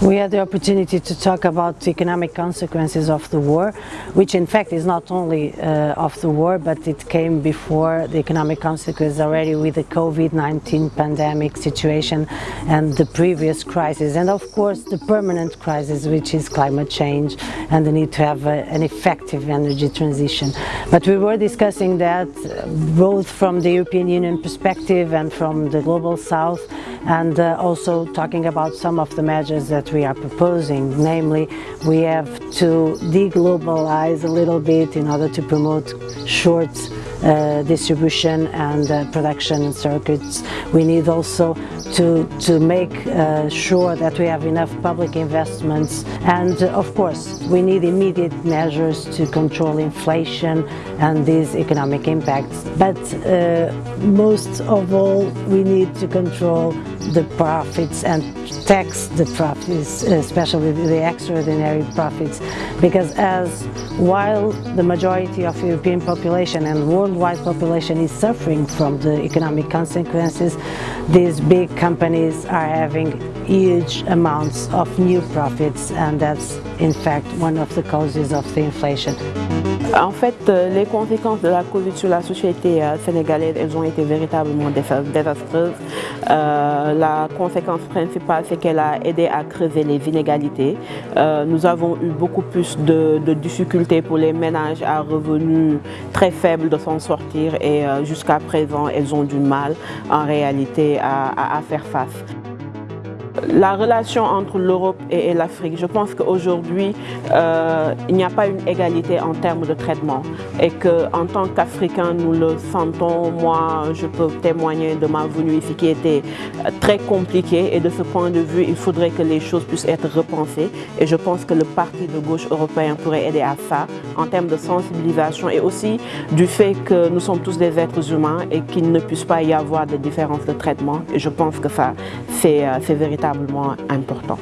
We had the opportunity to talk about the economic consequences of the war, which in fact is not only uh, of the war, but it came before the economic consequences already with the COVID-19 pandemic situation and the previous crisis, and of course the permanent crisis, which is climate change and the need to have a, an effective energy transition. But we were discussing that both from the European Union perspective and from the Global South, and uh, also talking about some of the measures that we are proposing, namely we have to deglobalize a little bit in order to promote short uh, distribution and uh, production circuits. We need also to, to make uh, sure that we have enough public investments and uh, of course we need immediate measures to control inflation and these economic impacts. But uh, most of all we need to control the profits and tax the profits, especially the extraordinary profits, because as while the majority of European population and worldwide population is suffering from the economic consequences, these big companies are having huge amounts of new profits and that's in fact one of the causes of the inflation. En fait, euh, les conséquences de la Covid sur la société euh, sénégalaise, elles ont été véritablement désastreuses. Euh, la conséquence principale, c'est qu'elle a aidé à creuser les inégalités. Nous avons eu beaucoup plus de, difficultés pour les ménages à revenus très faibles de s'en sortir et jusqu'à présent, elles ont du mal en réalité à faire face la relation entre l'Europe et, l'Afrique, je pense qu'aujourd'hui, euh, il n'y a pas une égalité en termes de traitement. Et qu'en tant qu'Africains, nous le sentons. Moi, je peux témoigner de ma venue ici qui était très compliquée. Et de ce point de vue, il faudrait que les choses puissent être repensées. Et je pense que le parti de gauche européen pourrait aider à ça en termes de sensibilisation et aussi du fait que nous sommes tous des êtres humains et qu'il ne puisse pas y avoir de différences de traitement. Et je pense que ça, c'est véritablement important.